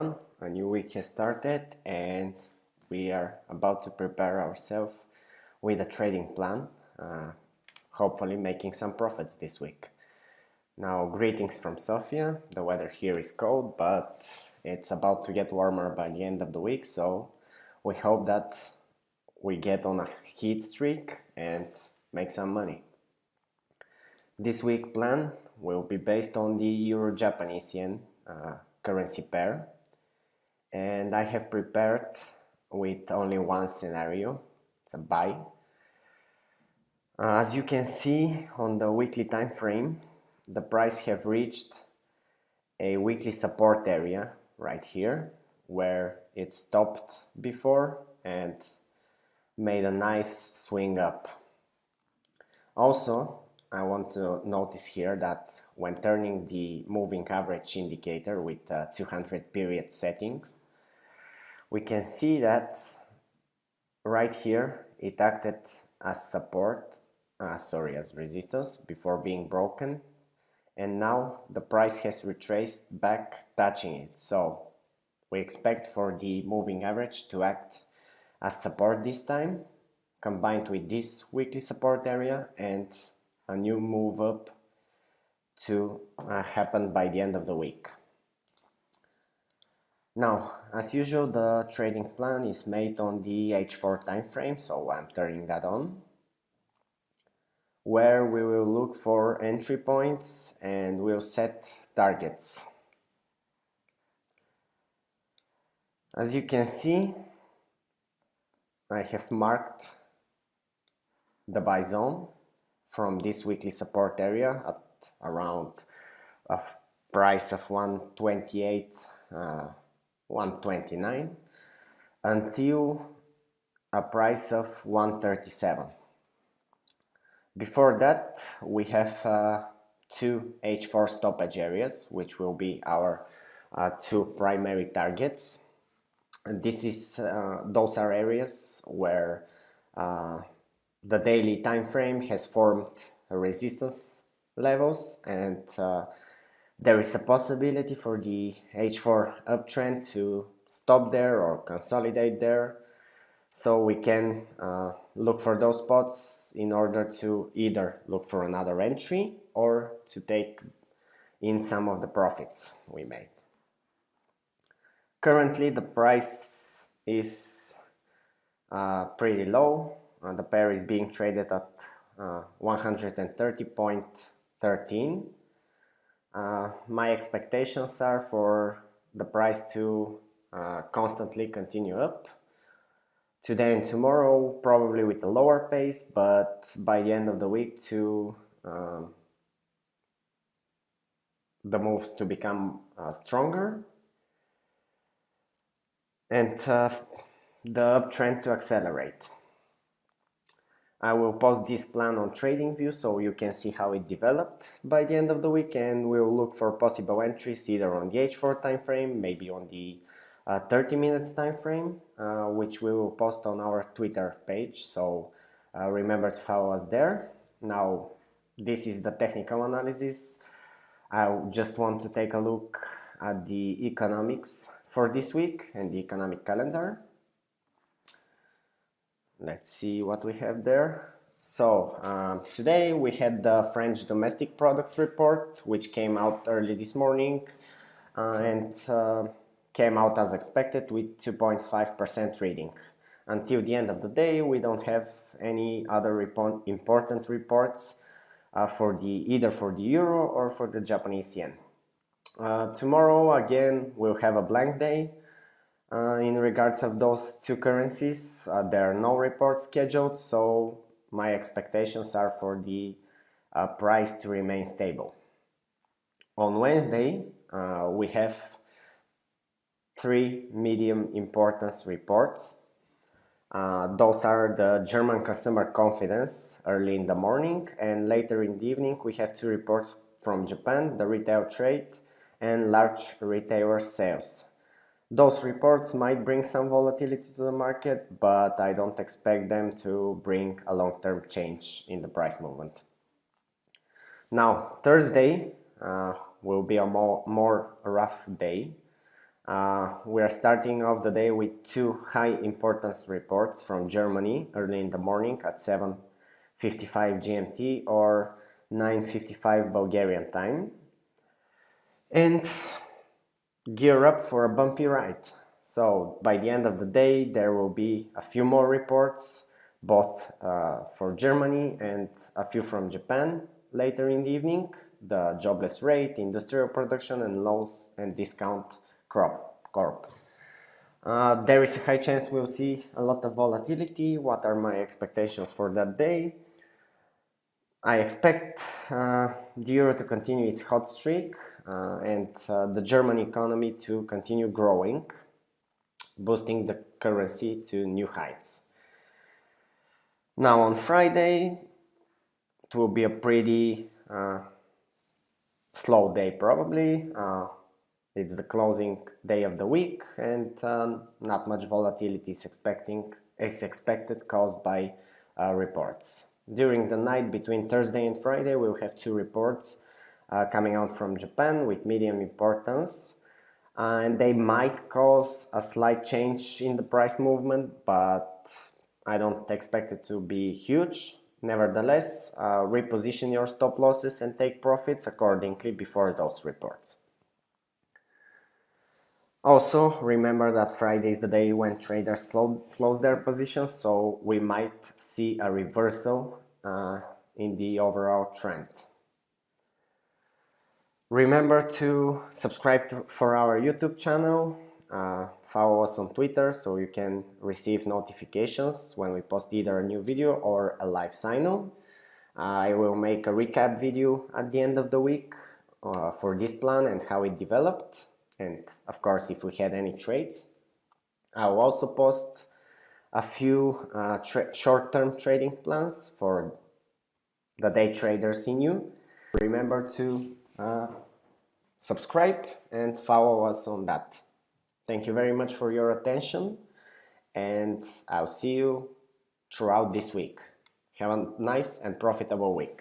a new week has started and we are about to prepare ourselves with a trading plan, uh, hopefully making some profits this week. Now, greetings from Sofia. The weather here is cold, but it's about to get warmer by the end of the week, so we hope that we get on a heat streak and make some money. This week plan will be based on the Euro-Japanese yen uh, currency pair and I have prepared with only one scenario, it's a buy. Uh, as you can see on the weekly time frame, the price have reached a weekly support area right here where it stopped before and made a nice swing up. Also, I want to notice here that when turning the moving average indicator with uh, 200 period settings, we can see that right here it acted as support uh, sorry as resistance before being broken. And now the price has retraced back touching it. So we expect for the moving average to act as support this time combined with this weekly support area and a new move up to uh, happen by the end of the week now, as usual, the trading plan is made on the H4 time frame, so I'm turning that on, where we will look for entry points and we'll set targets. As you can see, I have marked the buy zone from this weekly support area at around a price of 128 uh, 129 until a price of 137 before that we have uh, two H4 stoppage areas which will be our uh, two primary targets. And this is uh, those are areas where uh, the daily time frame has formed resistance levels and uh, there is a possibility for the H4 uptrend to stop there or consolidate there. So we can uh, look for those spots in order to either look for another entry or to take in some of the profits we made. Currently the price is uh, pretty low. and the pair is being traded at uh, 130.13 uh, my expectations are for the price to uh, constantly continue up. Today and tomorrow probably with a lower pace, but by the end of the week to um, the moves to become uh, stronger and uh, the uptrend to accelerate. I will post this plan on TradingView so you can see how it developed by the end of the week and we'll look for possible entries either on the H4 time frame, maybe on the uh, 30 minutes time frame, uh, which we will post on our Twitter page. So uh, remember to follow us there. Now, this is the technical analysis. I just want to take a look at the economics for this week and the economic calendar. Let's see what we have there. So um, today we had the French domestic product report, which came out early this morning uh, and uh, came out as expected with 2.5% reading. Until the end of the day, we don't have any other report, important reports uh, for the either for the euro or for the Japanese yen. Uh, tomorrow again we'll have a blank day uh, in regards of those two currencies, uh, there are no reports scheduled, so my expectations are for the uh, price to remain stable. On Wednesday, uh, we have three medium importance reports. Uh, those are the German consumer confidence early in the morning and later in the evening we have two reports from Japan, the retail trade and large retailer sales. Those reports might bring some volatility to the market, but I don't expect them to bring a long-term change in the price movement. Now, Thursday uh, will be a more, more rough day. Uh, we are starting off the day with two high importance reports from Germany early in the morning at 7.55 GMT or 9.55 Bulgarian time. And gear up for a bumpy ride. So by the end of the day, there will be a few more reports, both uh, for Germany and a few from Japan later in the evening, the jobless rate, industrial production and lows and discount crop corp. Uh, there is a high chance we'll see a lot of volatility. What are my expectations for that day? I expect uh, the euro to continue its hot streak uh, and uh, the German economy to continue growing, boosting the currency to new heights. Now on Friday, it will be a pretty uh, slow day probably. Uh, it's the closing day of the week and um, not much volatility is expecting is expected caused by uh, reports. During the night between Thursday and Friday we'll have two reports uh, coming out from Japan with medium importance and they might cause a slight change in the price movement but I don't expect it to be huge. Nevertheless, uh, reposition your stop losses and take profits accordingly before those reports. Also, remember that Friday is the day when traders clo close their positions, so we might see a reversal uh, in the overall trend. Remember to subscribe to, for our YouTube channel, uh, follow us on Twitter so you can receive notifications when we post either a new video or a live signal. Uh, I will make a recap video at the end of the week uh, for this plan and how it developed and of course if we had any trades. I will also post a few uh, short-term trading plans for the day traders in you. Remember to uh, subscribe and follow us on that. Thank you very much for your attention and I'll see you throughout this week. Have a nice and profitable week.